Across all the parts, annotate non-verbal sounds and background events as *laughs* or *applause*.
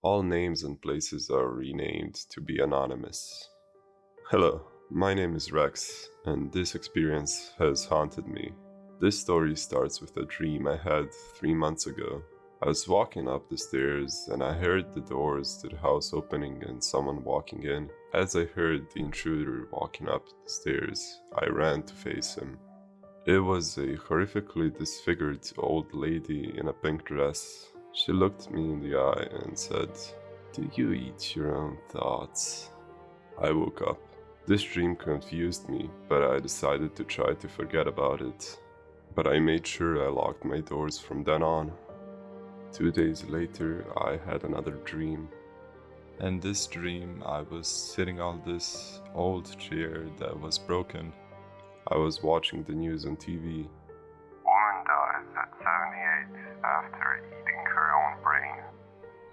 All names and places are renamed to be anonymous. Hello, my name is Rex, and this experience has haunted me. This story starts with a dream I had three months ago. I was walking up the stairs and I heard the doors to the house opening and someone walking in. As I heard the intruder walking up the stairs, I ran to face him. It was a horrifically disfigured old lady in a pink dress. She looked me in the eye and said, Do you eat your own thoughts? I woke up. This dream confused me, but I decided to try to forget about it. But I made sure I locked my doors from then on. Two days later, I had another dream. In this dream, I was sitting on this old chair that was broken. I was watching the news on TV. Woman dies at 78 after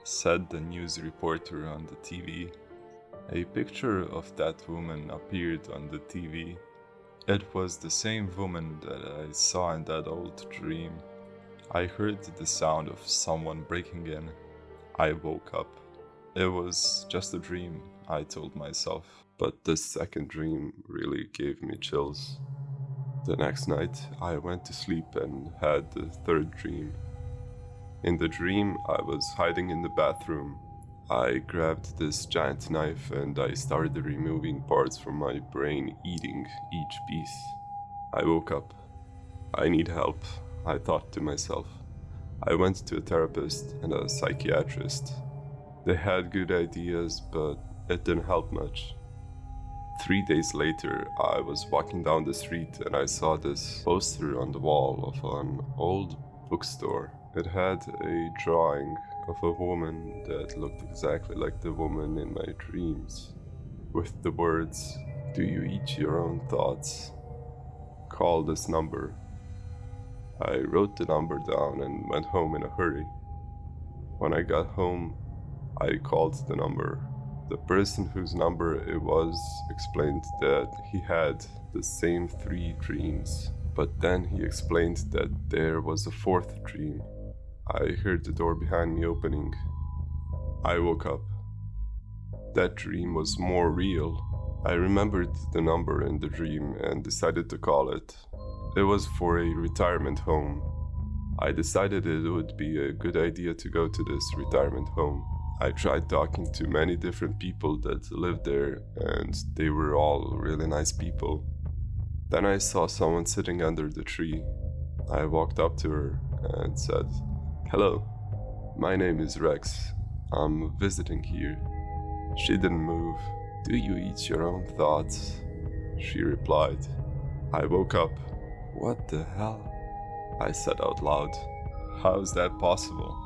Said the news reporter on the TV. A picture of that woman appeared on the TV. It was the same woman that I saw in that old dream. I heard the sound of someone breaking in. I woke up. It was just a dream, I told myself. But this second dream really gave me chills. The next night, I went to sleep and had the third dream. In the dream, I was hiding in the bathroom. I grabbed this giant knife and I started removing parts from my brain, eating each piece. I woke up. I need help. I thought to myself. I went to a therapist and a psychiatrist. They had good ideas, but it didn't help much. Three days later, I was walking down the street and I saw this poster on the wall of an old bookstore. It had a drawing of a woman that looked exactly like the woman in my dreams, with the words, Do you eat your own thoughts? Call this number I wrote the number down and went home in a hurry. When I got home, I called the number. The person whose number it was explained that he had the same three dreams, but then he explained that there was a fourth dream. I heard the door behind me opening. I woke up. That dream was more real. I remembered the number in the dream and decided to call it. It was for a retirement home. I decided it would be a good idea to go to this retirement home. I tried talking to many different people that lived there, and they were all really nice people. Then I saw someone sitting under the tree. I walked up to her and said, Hello, my name is Rex. I'm visiting here. She didn't move. Do you eat your own thoughts? She replied. I woke up what the hell? I said out loud. How is that possible?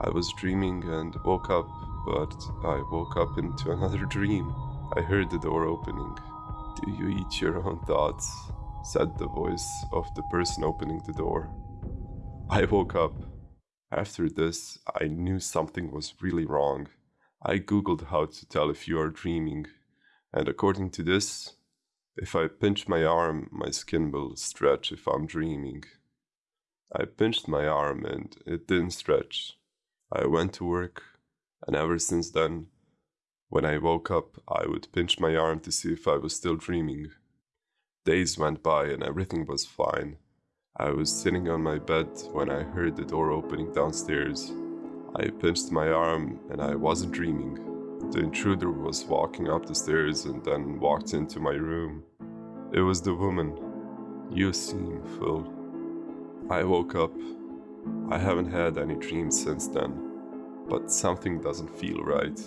I was dreaming and woke up, but I woke up into *laughs* another dream. I heard the door opening. Do you eat your own thoughts? said the voice of the person opening the door. I woke up. After this, I knew something was really wrong. I googled how to tell if you are dreaming, and according to this, if I pinch my arm, my skin will stretch if I'm dreaming. I pinched my arm and it didn't stretch. I went to work, and ever since then, when I woke up, I would pinch my arm to see if I was still dreaming. Days went by and everything was fine. I was sitting on my bed when I heard the door opening downstairs. I pinched my arm and I wasn't dreaming. The intruder was walking up the stairs and then walked into my room. It was the woman. You seem full. I woke up. I haven't had any dreams since then, but something doesn't feel right.